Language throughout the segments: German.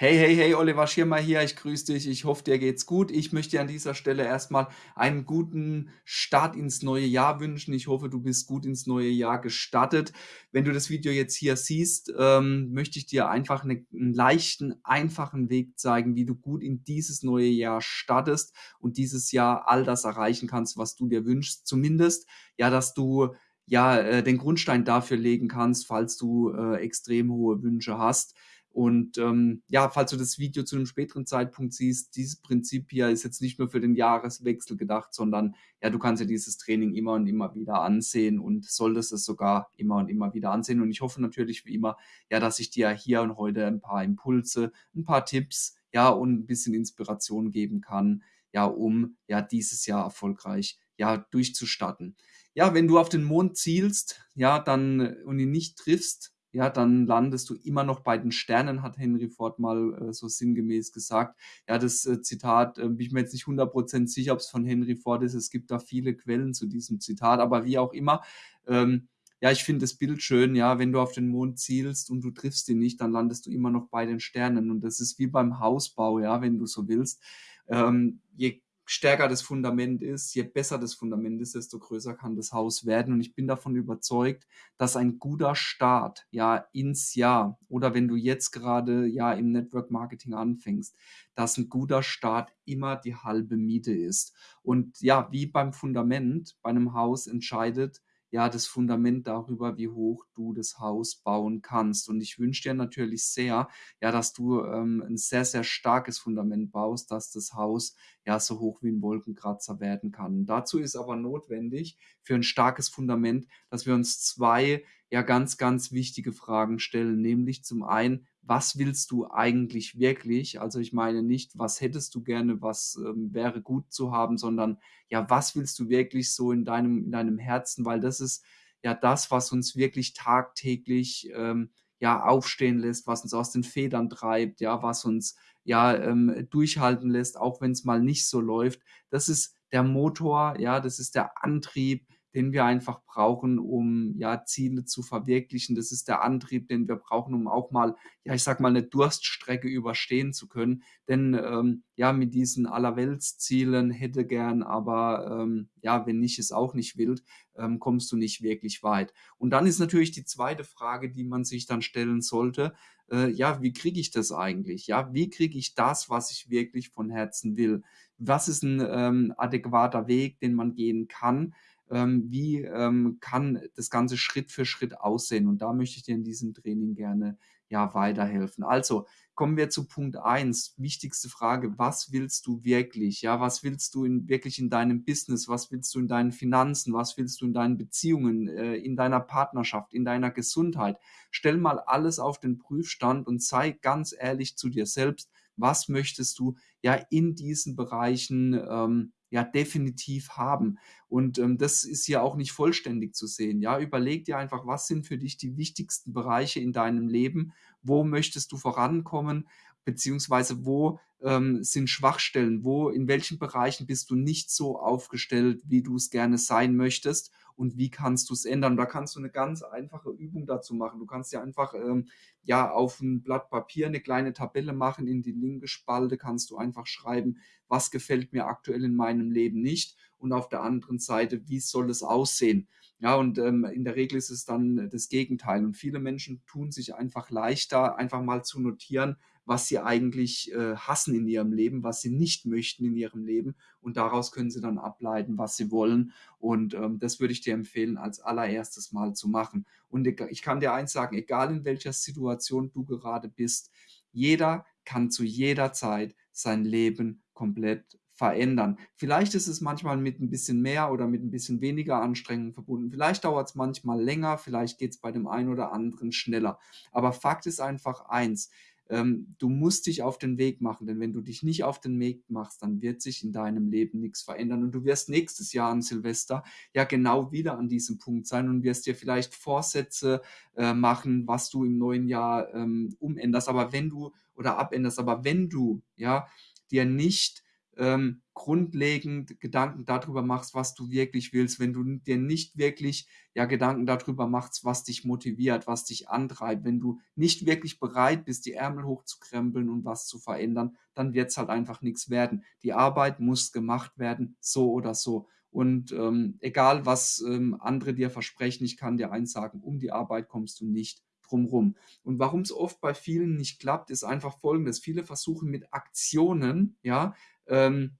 Hey, hey, hey, Oliver Schirmer hier. Ich grüße dich. Ich hoffe, dir geht's gut. Ich möchte dir an dieser Stelle erstmal einen guten Start ins neue Jahr wünschen. Ich hoffe, du bist gut ins neue Jahr gestartet. Wenn du das Video jetzt hier siehst, ähm, möchte ich dir einfach eine, einen leichten, einfachen Weg zeigen, wie du gut in dieses neue Jahr startest und dieses Jahr all das erreichen kannst, was du dir wünschst. Zumindest, ja, dass du ja, äh, den Grundstein dafür legen kannst, falls du äh, extrem hohe Wünsche hast. Und ähm, ja, falls du das Video zu einem späteren Zeitpunkt siehst, dieses Prinzip hier ist jetzt nicht nur für den Jahreswechsel gedacht, sondern ja, du kannst ja dieses Training immer und immer wieder ansehen und solltest es sogar immer und immer wieder ansehen. Und ich hoffe natürlich wie immer, ja, dass ich dir hier und heute ein paar Impulse, ein paar Tipps, ja, und ein bisschen Inspiration geben kann, ja, um ja dieses Jahr erfolgreich ja durchzustatten. Ja, wenn du auf den Mond zielst, ja, dann und ihn nicht triffst, ja, dann landest du immer noch bei den Sternen, hat Henry Ford mal äh, so sinngemäß gesagt. Ja, das äh, Zitat, äh, bin ich mir jetzt nicht 100% sicher, ob es von Henry Ford ist. Es gibt da viele Quellen zu diesem Zitat, aber wie auch immer, ähm, ja, ich finde das Bild schön, ja, wenn du auf den Mond zielst und du triffst ihn nicht, dann landest du immer noch bei den Sternen. Und das ist wie beim Hausbau, ja, wenn du so willst. Ähm, je stärker das Fundament ist, je besser das Fundament ist, desto größer kann das Haus werden. Und ich bin davon überzeugt, dass ein guter Start ja ins Jahr oder wenn du jetzt gerade ja im Network Marketing anfängst, dass ein guter Start immer die halbe Miete ist. Und ja, wie beim Fundament bei einem Haus entscheidet, ja, das Fundament darüber, wie hoch du das Haus bauen kannst. Und ich wünsche dir natürlich sehr, ja, dass du ähm, ein sehr, sehr starkes Fundament baust, dass das Haus ja so hoch wie ein Wolkenkratzer werden kann. Dazu ist aber notwendig für ein starkes Fundament, dass wir uns zwei ja ganz, ganz wichtige Fragen stellen, nämlich zum einen, was willst du eigentlich wirklich? Also ich meine nicht, was hättest du gerne, was ähm, wäre gut zu haben, sondern ja, was willst du wirklich so in deinem, in deinem Herzen? Weil das ist ja das, was uns wirklich tagtäglich ähm, ja aufstehen lässt, was uns aus den Federn treibt, ja, was uns ja ähm, durchhalten lässt, auch wenn es mal nicht so läuft. Das ist der Motor, ja, das ist der Antrieb, den wir einfach brauchen, um ja Ziele zu verwirklichen. Das ist der Antrieb, den wir brauchen, um auch mal, ja, ich sag mal, eine Durststrecke überstehen zu können. Denn ähm, ja, mit diesen Allerweltszielen hätte gern, aber ähm, ja, wenn nicht, ist auch nicht wild, ähm, kommst du nicht wirklich weit. Und dann ist natürlich die zweite Frage, die man sich dann stellen sollte, äh, ja, wie kriege ich das eigentlich? Ja, wie kriege ich das, was ich wirklich von Herzen will? Was ist ein ähm, adäquater Weg, den man gehen kann? Ähm, wie ähm, kann das Ganze Schritt für Schritt aussehen. Und da möchte ich dir in diesem Training gerne ja weiterhelfen. Also kommen wir zu Punkt eins. Wichtigste Frage, was willst du wirklich? Ja, was willst du in, wirklich in deinem Business? Was willst du in deinen Finanzen? Was willst du in deinen Beziehungen, äh, in deiner Partnerschaft, in deiner Gesundheit? Stell mal alles auf den Prüfstand und sei ganz ehrlich zu dir selbst. Was möchtest du ja in diesen Bereichen ähm, ja definitiv haben. Und ähm, das ist ja auch nicht vollständig zu sehen. Ja, überleg dir einfach, was sind für dich die wichtigsten Bereiche in deinem Leben? Wo möchtest du vorankommen? Beziehungsweise wo ähm, sind Schwachstellen? Wo, in welchen Bereichen bist du nicht so aufgestellt, wie du es gerne sein möchtest? Und wie kannst du es ändern? Da kannst du eine ganz einfache Übung dazu machen. Du kannst ja einfach ähm, ja auf ein Blatt Papier eine kleine Tabelle machen. In die linke Spalte kannst du einfach schreiben, was gefällt mir aktuell in meinem Leben nicht und auf der anderen Seite, wie soll es aussehen. Ja, und ähm, in der Regel ist es dann das Gegenteil. Und viele Menschen tun sich einfach leichter, einfach mal zu notieren, was sie eigentlich äh, hassen in ihrem Leben, was sie nicht möchten in ihrem Leben. Und daraus können sie dann ableiten, was sie wollen. Und ähm, das würde ich dir empfehlen, als allererstes mal zu machen. Und ich kann dir eins sagen, egal in welcher Situation du gerade bist, jeder kann zu jeder Zeit sein Leben komplett verändern. Vielleicht ist es manchmal mit ein bisschen mehr oder mit ein bisschen weniger Anstrengung verbunden. Vielleicht dauert es manchmal länger, vielleicht geht es bei dem einen oder anderen schneller. Aber Fakt ist einfach eins, ähm, du musst dich auf den Weg machen, denn wenn du dich nicht auf den Weg machst, dann wird sich in deinem Leben nichts verändern und du wirst nächstes Jahr an Silvester ja genau wieder an diesem Punkt sein und wirst dir vielleicht Vorsätze äh, machen, was du im neuen Jahr ähm, umänderst, aber wenn du oder abänderst, aber wenn du ja dir nicht ähm, grundlegend Gedanken darüber machst, was du wirklich willst, wenn du dir nicht wirklich, ja, Gedanken darüber machst, was dich motiviert, was dich antreibt, wenn du nicht wirklich bereit bist, die Ärmel hochzukrempeln und was zu verändern, dann wird's halt einfach nix werden. Die Arbeit muss gemacht werden, so oder so. Und, ähm, egal was, ähm, andere dir versprechen, ich kann dir eins sagen: Um die Arbeit kommst du nicht drum rum. Und warum's oft bei vielen nicht klappt, ist einfach Folgendes: Viele versuchen mit Aktionen, ja, ähm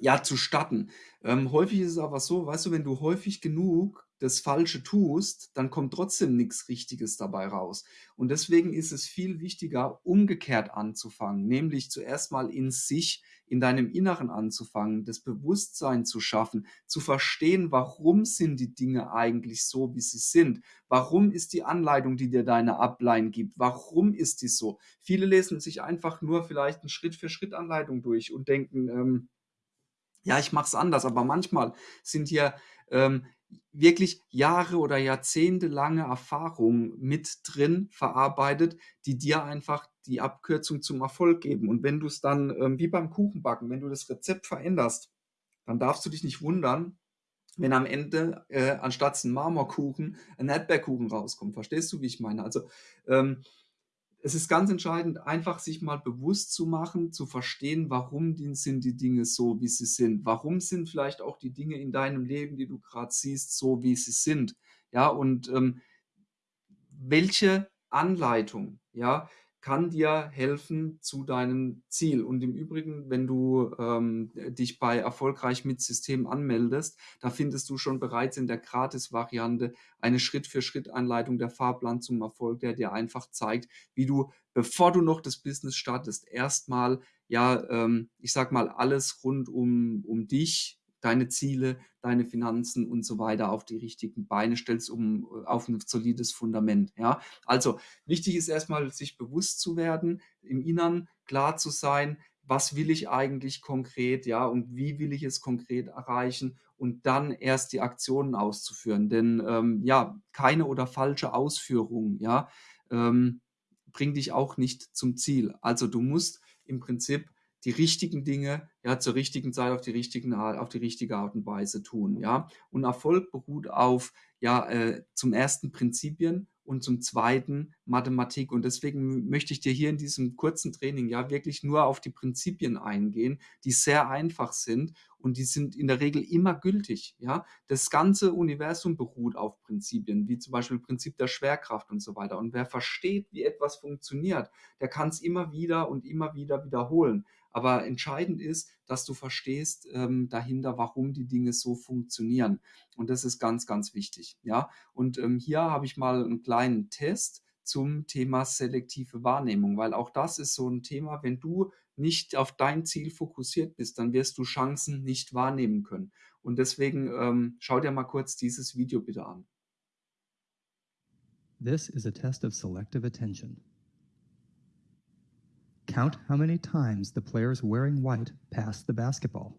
ja, zu starten. Ähm, häufig ist es aber so, weißt du, wenn du häufig genug das Falsche tust, dann kommt trotzdem nix Richtiges dabei raus. Und deswegen ist es viel wichtiger, umgekehrt anzufangen, nämlich zuerst mal in sich, in deinem Inneren anzufangen, das Bewusstsein zu schaffen, zu verstehen, warum sind die Dinge eigentlich so, wie sie sind? Warum ist die Anleitung, die dir deine Upline gibt warum ist die so? Viele lesen sich einfach nur vielleicht 'ne Schritt-für-Schritt-Anleitung durch und denken, ähm: „Ja, ich mache es anders“, aber manchmal sind hier, ähm, wirklich Jahre oder jahrzehntelange Erfahrung mit drin verarbeitet, die dir einfach die Abkürzung zum Erfolg geben. Und wenn du's dann, ähm, wie beim Kuchenbacken, wenn du das Rezept veränderst, dann darfst du dich nicht wundern, wenn am Ende, äh, anstatt 'n Marmorkuchen 'n Erdbeerkuchen rauskommt. Verstehst du, wie ich meine? Also, ähm, es ist ganz entscheidend, einfach sich mal bewusst zu machen, zu verstehen, warum sind die Dinge so, wie sie sind. Warum sind vielleicht auch die Dinge in deinem Leben, die du grad siehst, so, wie sie sind? Ja, und, ähm welche Anleitung, ja, kann dir helfen zu deinem Ziel? Und im Übrigen, wenn du, ähm, dich bei Erfolgreich mit System anmeldest, da findest du schon bereits in der Gratisvariante eine Schritt-für-Schritt-Anleitung, der Fahrplan zum Erfolg, der dir einfach zeigt, wie du, bevor du noch das Business startest, erst mal, ja, ähm, ich sage mal, alles rund um um dich, deine Ziele, deine Finanzen und so weiter auf die richtigen Beine stellst, um äh, auf 'n solides Fundament, ja? Also, wichtig ist erst mal, sich bewusst zu werden, im Inneren klar zu sein: „Was will ich eigentlich konkret, ja, und wie will ich es konkret erreichen?“ Und dann erst die Aktionen auszuführen. Denn, ähm, ja, keine oder falsche Ausführung, ja, ähm, bringt dich auch nicht zum Ziel. Also, du musst im Prinzip die richtigen Dinge, ja, zur richtigen Zeit auf die richtigen Art auf die richtige Art und Weise tun, ja? Und Erfolg beruht auf, ja, äh, zum 1. Prinzipien und zum 2. Mathematik. Und deswegen möchte ich dir hier in diesem kurzen Training, ja, wirklich nur auf die Prinzipien eingehen, die sehr einfach sind und die sind in der Regel immer gültig, ja? Das ganze Universum beruht auf Prinzipien, wie zum Beispiel Prinzip der Schwerkraft und so weiter. Und wer versteht, wie etwas funktioniert, der kann's immer wieder und immer wieder wiederholen. Aber entscheidend ist, dass du verstehst, ähm, dahinter, warum die Dinge so funktionieren. Und das ist ganz, ganz wichtig, ja? Und, ähm, hier habe ich mal 'n kleinen Test zum Thema selektive Wahrnehmung, weil auch das ist so 'n Thema, wenn du nicht auf dein Ziel fokussiert bist, dann wirst du Chancen nicht wahrnehmen können. Und deswegen, ähm, schau dir mal kurz dieses Video bitte an. This is a test of selective attention. Count how many times the players wearing white pass the basketball.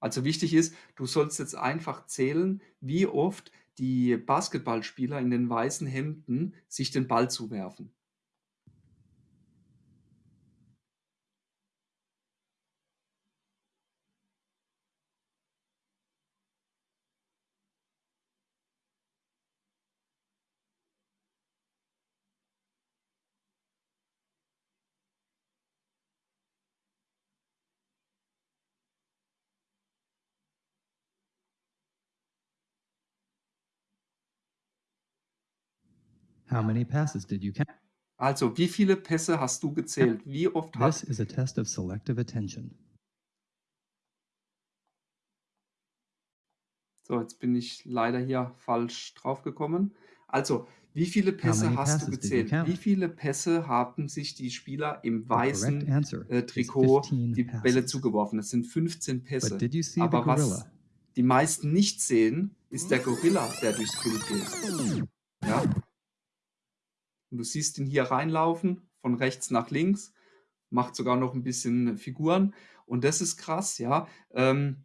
Also, wichtig ist, du sollst jetzt einfach zählen, wie oft die Basketballspieler in den weißen Hemden sich den Ball zuwerfen. How many passes did you count? Also, wie viele Pässe hast du gezählt? Wie oft This hat is a test of selective attention. So, jetzt bin ich leider hier falsch draufgekommen. Also, wie viele How Pässe many hast du passes did you gezählt? Wie viele Pässe haben sich die Spieler im correct weißen, answer äh, is Trikot 15 die Bälle passes. zugeworfen? Das sind 15 But Pässe. did you see the Aber was gorilla? die meisten nicht sehen, ist der Gorilla, der durchs Bild geht. Ja? Und du siehst ihn hier reinlaufen, von rechts nach links, macht sogar noch 'n bisschen Figuren. Und das ist krass, ja? Ähm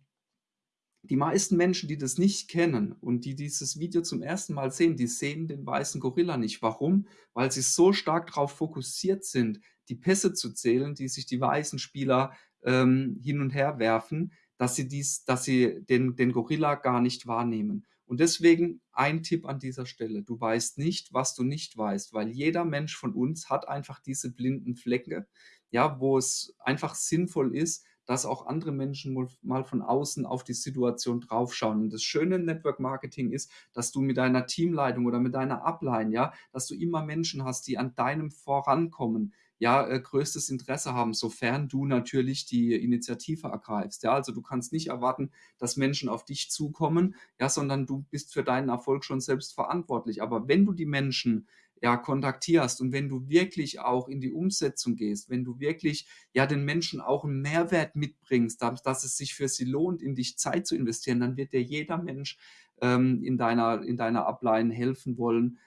die meisten Menschen, die das nicht kennen und die dieses Video zum 1. Mal sehen, die sehen den weißen Gorilla nicht. Warum? Weil sie so stark drauf fokussiert sind, die Pässe zu zählen, die sich die weißen Spieler, ähm, hin und her werfen, dass sie dies dass sie den den Gorilla gar nicht wahrnehmen. Und deswegen ein Tipp an dieser Stelle: Du weißt nicht, was du nicht weißt, weil jeder Mensch von uns hat einfach diese blinden Flecke, ja, wo es einfach sinnvoll ist, dass auch andere Menschen mal von außen auf die Situation draufschauen. Und das Schöne im Network Marketing ist, dass du mit deiner Teamleitung oder mit deiner Upline, ja, dass du immer Menschen hast, die an deinem Vorankommen, ja, äh, größtes Interesse haben, sofern du natürlich die Initiative ergreifst, ja? Also, du kannst nicht erwarten, dass Menschen auf dich zukommen, ja, sondern du bist für deinen Erfolg schon selbst verantwortlich. Aber wenn du die Menschen, ja, kontaktierst und wenn du wirklich auch in die Umsetzung gehst, wenn du wirklich, ja, den Menschen auch 'n Mehrwert mitbringst, da dass es sich für sie lohnt, in dich Zeit zu investieren, dann wird dir jeder Mensch, ähm, in deiner in deiner Upline helfen wollen,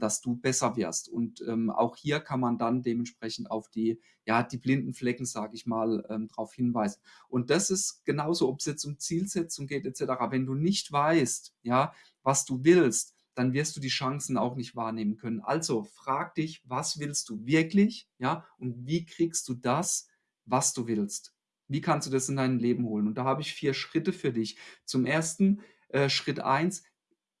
dass du besser wirst. Und, ähm, auch hier kann man dann dementsprechend auf die ja, die blinden Flecken, sage ich mal, ähm, drauf hinweisen. Und das ist genauso, ob's jetzt um Zielsetzung geht et cetera. Wenn du nicht weißt, ja, was du willst, dann wirst du die Chancen auch nicht wahrnehmen können. Also, frag dich: „Was willst du wirklich“, ja, und wie kriegst du das, was du willst? Wie kannst du das in dein Leben holen? Und da habe ich 4 Schritte für dich. Zum Ersten, äh, Schritt 1: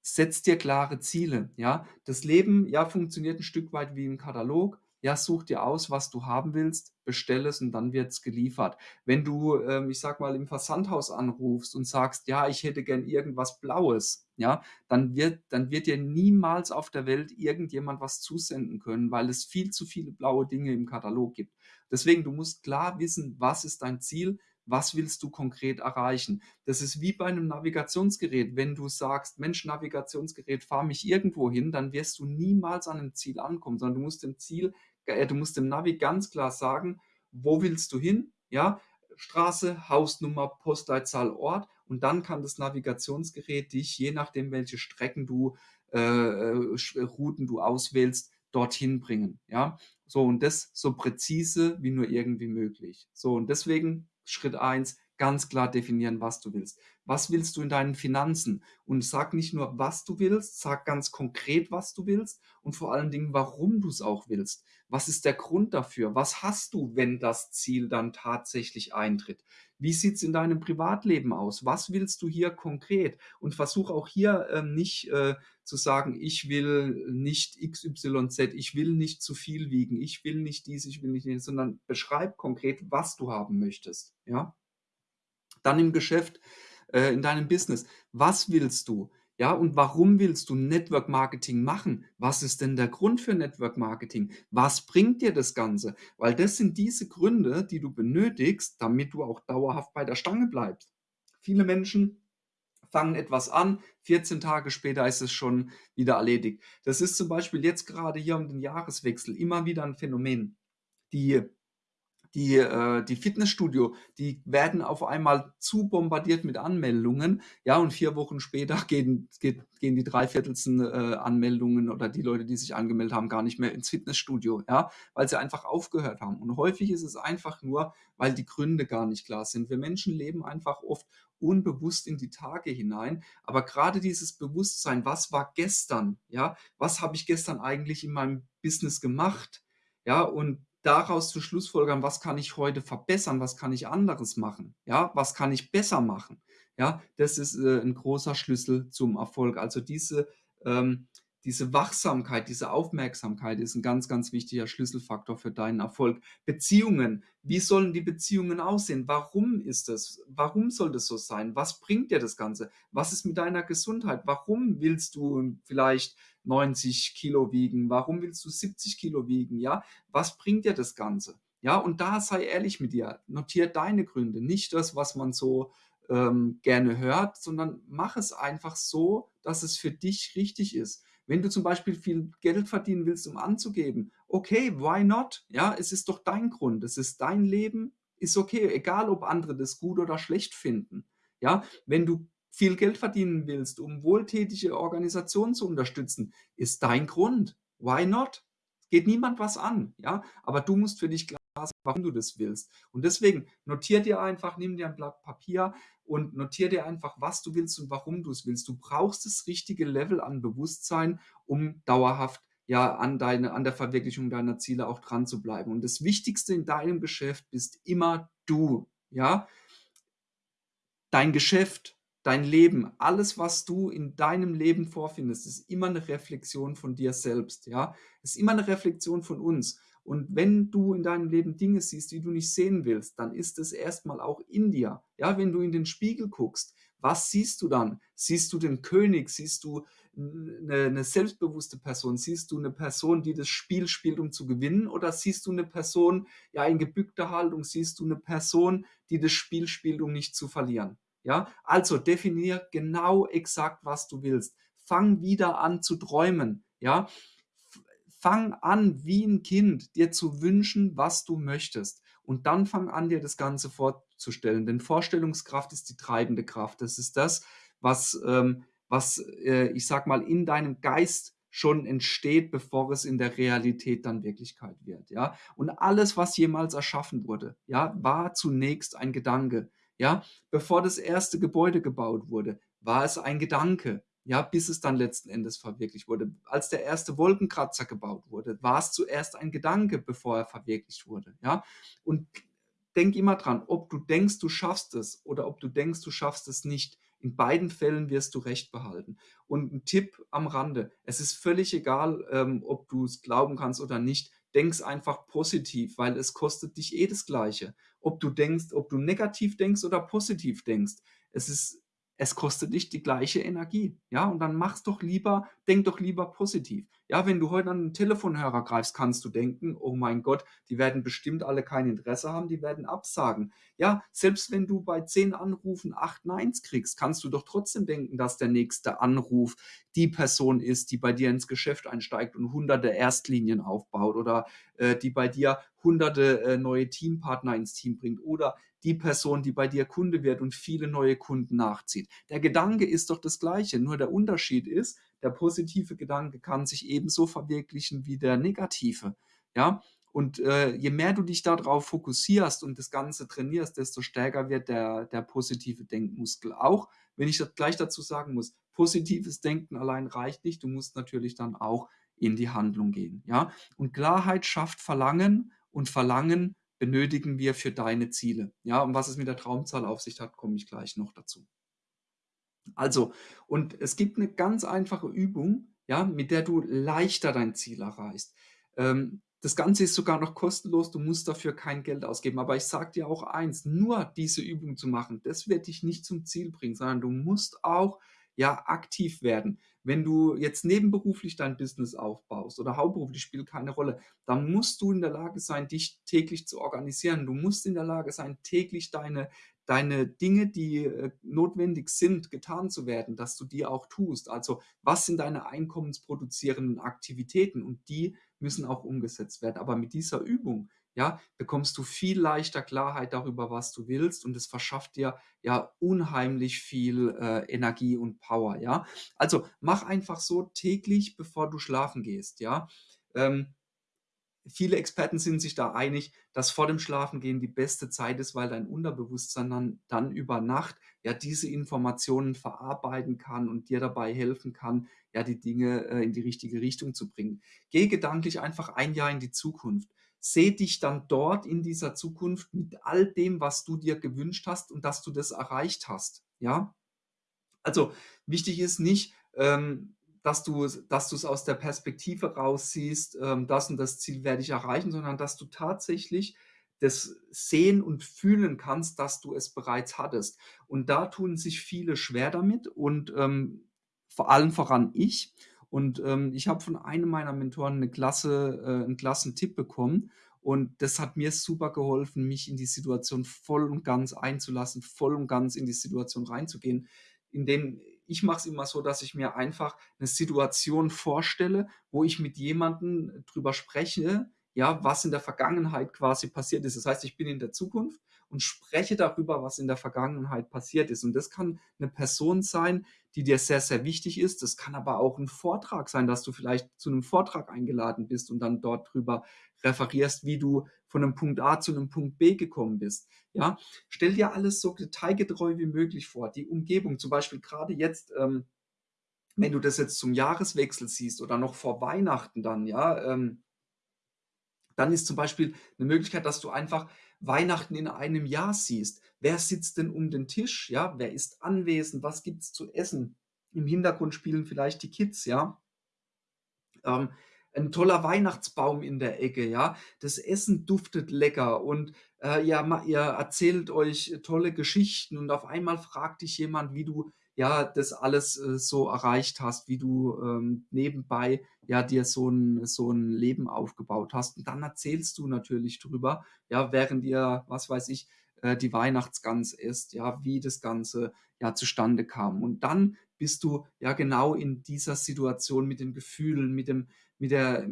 Setz dir klare Ziele, ja? Das Leben, ja, funktioniert 'n Stück weit wie 'n Katalog. Ja, such dir aus, was du haben willst, bestell es und dann wird's geliefert. Wenn du, ähm, ich sage mal, im Versandhaus anrufst und sagst: „Ja, ich hätte gern irgendwas Blaues“, ja, dann wird dann wird dir niemals auf der Welt irgendjemand was zusenden können, weil es viel zu viele blaue Dinge im Katalog gibt. Deswegen, du musst klar wissen, was ist dein Ziel? Was willst du konkret erreichen? Das ist wie bei 'nem Navigationsgerät. Wenn du sagst: „Mensch, Navigationsgerät, fahr mich irgendwo hin“, dann wirst du niemals an 'nem Ziel ankommen, sondern du musst dem Ziel äh, du musst dem Navi ganz klar sagen: „Wo willst du hin?“, ja? Straße, Hausnummer, Postleitzahl, Ort und dann kann das Navigationsgerät dich, je nachdem, welche Strecken du äh, äh, Routen du auswählst, dorthin bringen, ja? So, und das so präzise wie nur irgendwie möglich. So, und deswegen Schritt 1, ganz klar definieren, was du willst. Was willst du in deinen Finanzen? Und sag nicht nur, was du willst, sag ganz konkret, was du willst und vor allen Dingen, warum du's auch willst. Was ist der Grund dafür? Was hast du, wenn das Ziel dann tatsächlich eintritt? Wie sieht's in deinem Privatleben aus? Was willst du hier konkret? Und versuch auch hier, ähm, nicht, äh, zu sagen: „Ich will nicht XYZ, ich will nicht zu viel wiegen, ich will nicht dies, ich will nicht jenes“, sondern beschreib konkret, was du haben möchtest, ja? Dann im Geschäft, äh, in deinem Business. Was willst du? Ja, und warum willst du Network Marketing machen? Was ist denn der Grund für Network Marketing? Was bringt dir das Ganze? Weil das sind diese Gründe, die du benötigst, damit du auch dauerhaft bei der Stange bleibst. Viele Menschen fangen etwas an, 14 Tage später ist es schon wieder erledigt. Das ist zum Beispiel jetzt grade hier um den Jahreswechsel immer wieder 'n Phänomen. Die die äh, die Fitnessstudio, die werden auf einmal zu bombardiert mit Anmeldungen, ja, und 4 Wochen später gehen geht gehen die 3/4 äh, Anmeldungen oder die Leute, die sich angemeldet haben, gar nicht mehr ins Fitnessstudio, ja, weil sie einfach aufgehört haben. Und häufig ist es einfach nur, weil die Gründe gar nicht klar sind. Wir Menschen leben einfach oft unbewusst in die Tage hinein, aber grade dieses Bewusstsein: „Was war gestern?“, ja? „Was habe ich gestern eigentlich in meinem Business gemacht?“, ja, und daraus zu schlussfolgern: „Was kann ich heute verbessern? Was kann ich anderes machen?“ Ja, „Was kann ich besser machen?“ Ja, das ist, äh, 'n großer Schlüssel zum Erfolg. Also, diese ähm, diese Wachsamkeit, diese Aufmerksamkeit ist 'n ganz, ganz wichtiger Schlüsselfaktor für deinen Erfolg. Beziehungen. Wie sollen die Beziehungen aussehen? Warum ist das? Warum soll das so sein? Was bringt dir das Ganze? Was ist mit deiner Gesundheit? Warum willst du vielleicht 90 Kilo wiegen? Warum willst du 70 Kilo wiegen, ja? Was bringt dir das Ganze? Ja, und da sei ehrlich mit dir. Notiere deine Gründe, nicht das, was man so, ähm, gerne hört, sondern mach es einfach so, dass es für dich richtig ist. Wenn du zum Beispiel viel Geld verdienen willst, um anzugeben, okay, why not? Ja, es ist doch dein Grund. Es ist dein Leben, ist okay, egal ob andere das gut oder schlecht finden, ja? Wenn du viel Geld verdienen willst, um wohltätige Organisationen zu unterstützen, ist dein Grund. Why not? Geht niemand was an, ja? Aber du musst für dich klar sein, warum du das willst. Und deswegen notiere dir einfach, nimm dir 'n Blatt Papier und notiere dir einfach, was du willst und warum du's willst. Du brauchst das richtige Level an Bewusstsein, um dauerhaft, ja, an deine an der Verwirklichung deiner Ziele auch dranzubleiben. Und das Wichtigste in deinem Geschäft bist immer du. ja? Dein Geschäft, dein Leben, alles, was du in deinem Leben vorfindest, ist immer eine Reflexion von dir selbst, ja? Ist immer eine Reflexion von uns. Und wenn du in deinem Leben Dinge siehst, die du nicht sehen willst, dann ist es erstmal auch in dir. Ja, wenn du in den Spiegel guckst, was siehst du dann? Siehst du den König? Siehst du eine, eine selbstbewusste Person? Siehst du eine Person, die das Spiel spielt, um zu gewinnen? Oder siehst du eine Person, ja, in gebückter Haltung? Siehst du eine Person, die das Spiel spielt, um nicht zu verlieren? Ja, also definier genau exakt, was du willst. Fang wieder an zu träumen. Ja, fang an, wie ein Kind, dir zu wünschen, was du möchtest. Und dann fang an, dir das Ganze vorzustellen. Denn Vorstellungskraft ist die treibende Kraft. Das ist das, was, ähm, was äh, ich sag mal, in deinem Geist schon entsteht, bevor es in der Realität dann Wirklichkeit wird. Ja? Und alles, was jemals erschaffen wurde, ja, war zunächst ein Gedanke. Ja? Bevor das erste Gebäude gebaut wurde, war es ein Gedanke ja, bis es dann letzten Endes verwirklicht wurde. Als der erste Wolkenkratzer gebaut wurde, war es zuerst ein Gedanke, bevor er verwirklicht wurde, ja. Und denk immer dran, ob du denkst, du schaffst es oder ob du denkst, du schaffst es nicht. In beiden Fällen wirst du Recht behalten. Und ein Tipp am Rande, es ist völlig egal, ähm, ob du es glauben kannst oder nicht, denk's einfach positiv, weil es kostet dich eh das Gleiche. Ob du denkst, ob du negativ denkst oder positiv denkst. Es ist es kostet dich die gleiche Energie. Ja, und dann mach's doch lieber, denk doch lieber positiv. Ja, wenn du heute an einen Telefonhörer greifst, kannst du denken, oh mein Gott, die werden bestimmt alle kein Interesse haben, die werden absagen. Ja, selbst wenn du bei zehn Anrufen acht Neins kriegst, kannst du doch trotzdem denken, dass der nächste Anruf die Person ist, die bei dir ins Geschäft einsteigt und hunderte Erstlinien aufbaut oder äh, die bei dir hunderte äh, neue Teampartner ins Team bringt oder die Person, die bei dir Kunde wird und viele neue Kunden nachzieht. Der Gedanke ist doch das gleiche, nur der Unterschied ist, der positive Gedanke kann sich ebenso verwirklichen wie der negative. Ja, und äh, je mehr du dich darauf fokussierst und das Ganze trainierst, desto stärker wird der, der positive Denkmuskel. Auch wenn ich das gleich dazu sagen muss, positives Denken allein reicht nicht. Du musst natürlich dann auch in die Handlung gehen. Ja? Und Klarheit schafft Verlangen und Verlangen benötigen wir für deine Ziele. Ja, und was es mit der Traumzahl auf sich hat, komme ich gleich noch dazu. Also, und es gibt eine ganz einfache Übung, ja, mit der du leichter dein Ziel erreichst. Ähm, das Ganze ist sogar noch kostenlos, du musst dafür kein Geld ausgeben. Aber ich sage dir auch eins, nur diese Übung zu machen, das wird dich nicht zum Ziel bringen, sondern du musst auch ja aktiv werden. Wenn du jetzt nebenberuflich dein Business aufbaust oder hauptberuflich spielt keine Rolle, dann musst du in der Lage sein, dich täglich zu organisieren. Du musst in der Lage sein, täglich deine deine Dinge, die äh, notwendig sind, getan zu werden, dass du die auch tust. Also was sind deine einkommensproduzierenden Aktivitäten und die müssen auch umgesetzt werden. Aber mit dieser Übung ja, bekommst du viel leichter Klarheit darüber, was du willst und es verschafft dir ja unheimlich viel äh, Energie und Power, ja. Also mach einfach so täglich, bevor du schlafen gehst, ja. Ähm, viele Experten sind sich da einig, dass vor dem Schlafengehen die beste Zeit ist, weil dein Unterbewusstsein dann, dann über Nacht ja diese Informationen verarbeiten kann und dir dabei helfen kann, ja die Dinge äh, in die richtige Richtung zu bringen. Geh gedanklich einfach ein Jahr in die Zukunft seh dich dann dort in dieser Zukunft mit all dem, was du dir gewünscht hast und dass du das erreicht hast. Ja, also wichtig ist nicht, ähm, dass du dass du es aus der Perspektive raussiehst, ähm, das und das Ziel werde ich erreichen, sondern dass du tatsächlich das sehen und fühlen kannst, dass du es bereits hattest. Und da tun sich viele schwer damit und ähm, vor allem voran ich. Und ähm, ich habe von einem meiner Mentoren eine klasse, äh, einen klassen Tipp bekommen. Und das hat mir super geholfen, mich in die Situation voll und ganz einzulassen, voll und ganz in die Situation reinzugehen. In dem ich mache es immer so, dass ich mir einfach eine Situation vorstelle, wo ich mit jemandem drüber spreche, ja, was in der Vergangenheit quasi passiert ist. Das heißt, ich bin in der Zukunft und spreche darüber, was in der Vergangenheit passiert ist. Und das kann eine Person sein, die dir sehr, sehr wichtig ist. Das kann aber auch ein Vortrag sein, dass du vielleicht zu einem Vortrag eingeladen bist und dann dort drüber referierst, wie du von einem Punkt A zu einem Punkt B gekommen bist. Ja, stell dir alles so detailgetreu wie möglich vor. Die Umgebung, zum Beispiel gerade jetzt, ähm, wenn du das jetzt zum Jahreswechsel siehst oder noch vor Weihnachten dann, ja, ähm, Dann ist zum Beispiel 'ne Möglichkeit, dass du einfach Weihnachten in einem Jahr siehst. Wer sitzt denn um den Tisch, ja? Wer ist anwesend? Was gibt's zu essen? Im Hintergrund spielen vielleicht die Kids, ja? Ähm, 'n toller Weihnachtsbaum in der Ecke, ja? Das Essen duftet lecker und, äh, ja, ihr erzählt euch tolle Geschichten und auf einmal fragt dich jemand, wie du, ja, das alles, äh, so erreicht hast, wie du, ähm, nebenbei, ja, dir so 'n so 'n Leben aufgebaut hast. Und dann erzählst du natürlich drüber, ja, während ihr, was weiß ich, äh, die Weihnachtsgans esst, ja, wie das Ganze, ja, zustande kam. Und dann bist du ja genau in dieser Situation mit den Gefühlen, mit dem mit der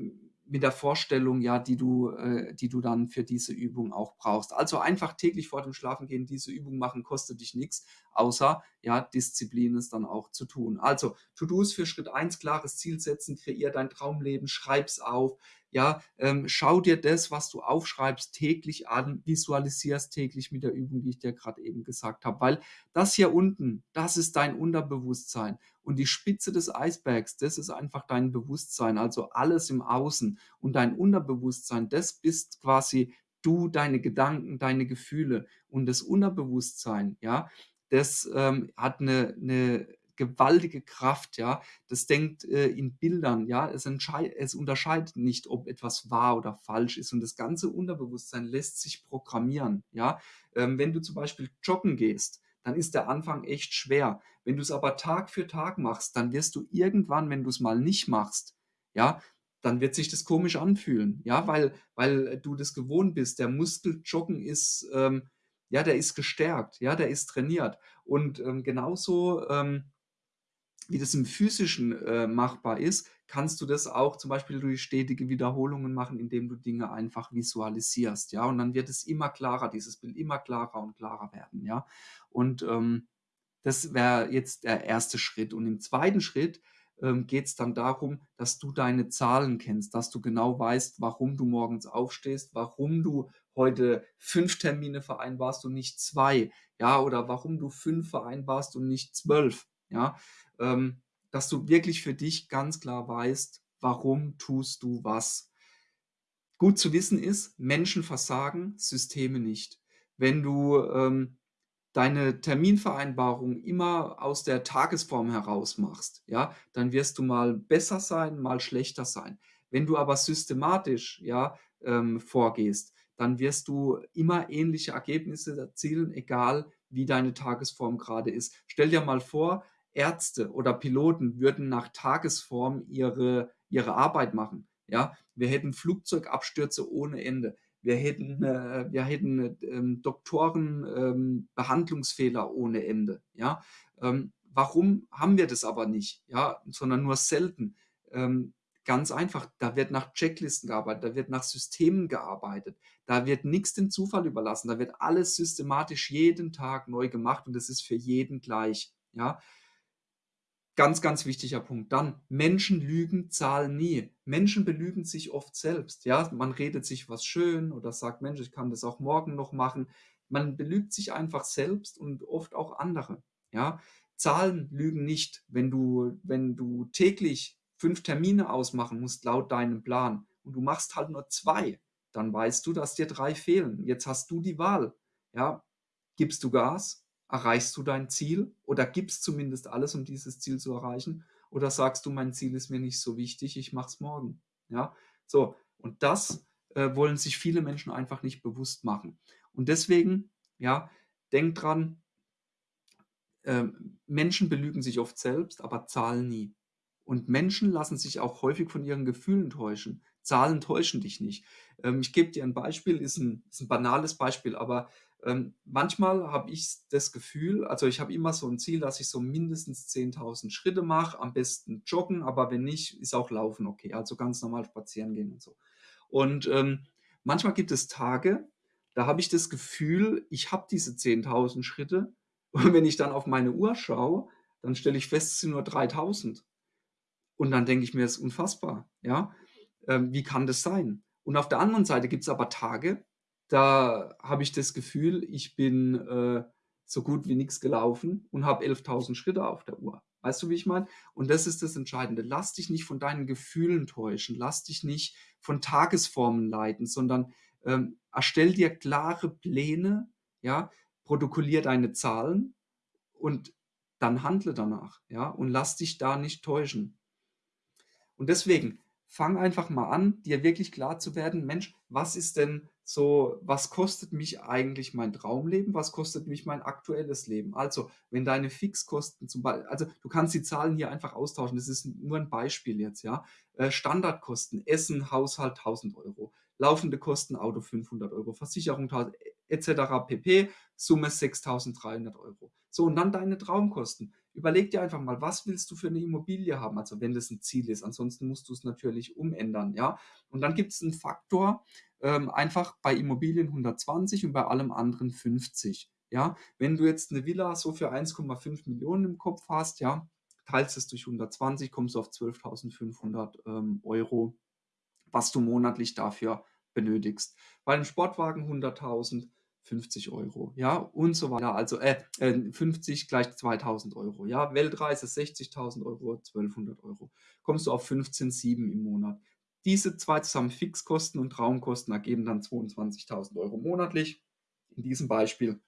mit der Vorstellung, ja, die du äh, die du dann für diese Übung auch brauchst. Also, einfach täglich vor dem Schlafengehen diese Übung machen, kostet dich nix, außer, ja, Disziplin, es dann auch zu tun. Also, To-dos für Schritt 1, klares Ziel setzen, kreier dein Traumleben, schreib's auf, ja, ähm, schau dir das, was du aufschreibst, täglich an, visualisier's täglich mit der Übung, die ich dir grad eben gesagt habe, weil das hier unten, das ist dein Unterbewusstsein und die Spitze des Eisbergs, das ist einfach dein Bewusstsein, also alles im Außen. Und dein Unterbewusstsein, das bist quasi du, deine Gedanken, deine Gefühle. Und das Unterbewusstsein, ja, das, ähm, hat 'ne 'ne gewaltige Kraft, ja. Das denkt, äh, in Bildern, ja. Es es unterscheidet nicht, ob etwas wahr oder falsch ist. Und das ganze Unterbewusstsein lässt sich programmieren, ja. Ähm, wenn du zum Beispiel joggen gehst, dann ist der Anfang echt schwer. Wenn du's aber Tag für Tag machst, dann wirst du irgendwann, wenn du's mal nicht machst, ja, dann wird sich das komisch anfühlen, ja, weil weil du das gewohnt bist. Der Muskel Joggen ist, ähm ja, der ist gestärkt, ja, der ist trainiert. Und, ähm, genauso, ähm, wie das im Physischen, äh, machbar ist, kannst du das auch zum Beispiel durch stetige Wiederholungen machen, indem du Dinge einfach visualisierst, ja? Und dann wird es immer klarer dieses Bild immer klarer und klarer werden, ja? Und, ähm, das wäre jetzt der 1. Schritt. Und im 2. Schritt, ähm, geht's dann darum, dass du deine Zahlen kennst, dass du genau weißt, warum du morgens aufstehst, warum du heute 5 Termine vereinbarst und nicht 2, ja, oder warum du 5 vereinbarst und nicht 12, ja? Ähm, dass du wirklich für dich ganz klar weißt, warum tust du was. Gut zu wissen ist, Menschen versagen, Systeme nicht. Wenn du, ähm, deine Terminvereinbarung immer aus der Tagesform heraus machst, ja, dann wirst du mal besser sein, mal schlechter sein. Wenn du aber systematisch, ja, ähm, vorgehst, dann wirst du immer ähnliche Ergebnisse erzielen, egal wie deine Tagesform grade ist. Stell dir mal vor, Ärzte oder Piloten würden nach Tagesform ihre ihre Arbeit machen, ja? Wir hätten Flugzeugabstürze ohne Ende. Wir hätten äh, wir hätten, ähm, Doktoren, ähm, Behandlungsfehler ohne Ende, ja? Ähm, warum haben wir das aber nicht, ja, sondern nur selten? Ähm, ganz einfach, da wird nach Checklisten gearbeitet, da wird nach Systemen gearbeitet. Da wird nix dem Zufall überlassen, da wird alles systematisch jeden Tag neu gemacht und das ist für jeden gleich, ja? Ganz, ganz wichtiger Punkt. Dann, Menschen lügen, Zahlen nie. Menschen belügen sich oft selbst, ja? Man redet sich was schön oder sagt: „Mensch, ich kann das auch morgen noch machen.“ Man belügt sich einfach selbst und oft auch andere, ja? Zahlen lügen nicht. Wenn du wenn du täglich 5 Termine ausmachen musst laut deinem Plan und du machst halt nur 2, dann weißt du, dass dir 3 fehlen. Jetzt hast du die Wahl, ja? Gibst du Gas? Erreichst du dein Ziel oder gibst zumindest alles, um dieses Ziel zu erreichen? Oder sagst du: „Mein Ziel ist mir nicht so wichtig, ich mache es morgen“, ja? So, und das, äh, wollen sich viele Menschen einfach nicht bewusst machen. Und deswegen, ja, denk dran ähm, Menschen belügen sich oft selbst, aber Zahlen nie. Und Menschen lassen sich auch häufig von ihren Gefühlen täuschen. Zahlen täuschen dich nicht. Ähm, ich gebe dir 'n Beispiel, ist 'n ist 'n banales Beispiel, aber, ähm, manchmal habe ich das Gefühl also, ich habe immer so 'n Ziel, dass ich so mindestens 10.000 Schritte mache, am besten joggen, aber wenn nicht, ist auch Laufen okay, also, ganz normal spazieren gehen und so. Und, ähm, manchmal gibt es Tage, da habe ich das Gefühl, ich habe diese 10.000 Schritte und wenn ich dann auf meine Uhr schaue, dann stelle ich fest, es sind nur 3.000. Und dann denke ich mir: „Das ist unfassbar“, ja? Ähm, wie kann das sein? Und auf der anderen Seite gibt's aber Tage, da habe ich das Gefühl, ich bin, äh, so gut wie nix gelaufen und habe 11.000 Schritte auf der Uhr, Weißt du, wie ich meine? Und das ist das Entscheidende. Lass dich nicht von deinen Gefühlen täuschen. Lass dich nicht von Tagesformen leiten, sondern ähm, erstell dir klare Pläne, ja, protokollier deine Zahlen und dann handle danach, ja, und lass dich da nicht täuschen. Und deswegen fang einfach mal an, dir wirklich klar zu werden, Mensch, was ist denn so, was kostet mich eigentlich mein Traumleben? Was kostet mich mein aktuelles Leben? Also, wenn deine Fixkosten zum Beispiel, also du kannst die Zahlen hier einfach austauschen, das ist nur ein Beispiel jetzt, ja. Äh, Standardkosten, Essen, Haushalt 1000 Euro, laufende Kosten, Auto 500 Euro, Versicherung 1000 etc. pp. Summe 6300 Euro. So, und dann deine Traumkosten. Überleg dir einfach mal, was willst du für eine Immobilie haben? Also, wenn das ein Ziel ist. Ansonsten musst du es natürlich umändern, ja. Und dann gibt es einen Faktor, ähm, einfach bei Immobilien 120 und bei allem anderen 50. Ja, wenn du jetzt eine Villa so für 1,5 Millionen im Kopf hast, ja, teilst es durch 120, kommst du auf 12.500 ähm, Euro, was du monatlich dafür benötigst. Bei einem Sportwagen 100.000, 50 Euro, ja, und so weiter. Also äh, 50 äh, gleich 2000 Euro, ja. Weltreise 60.000 Euro, 1200 Euro. Kommst du auf 15,7 im Monat. Diese zwei zusammen Fixkosten und Traumkosten ergeben dann 22.000 Euro monatlich. In diesem Beispiel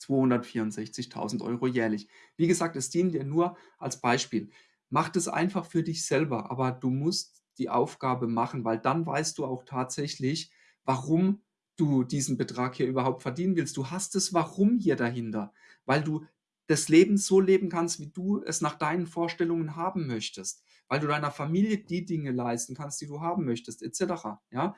264.000 Euro jährlich. Wie gesagt, es dient dir nur als Beispiel. Mach das einfach für dich selber, aber du musst die Aufgabe machen, weil dann weißt du auch tatsächlich, warum du diesen Betrag hier überhaupt verdienen willst. Du hast das Warum hier dahinter, weil du das Leben so leben kannst, wie du es nach deinen Vorstellungen haben möchtest, weil du deiner Familie die Dinge leisten kannst, die du haben möchtest, etc. Ja,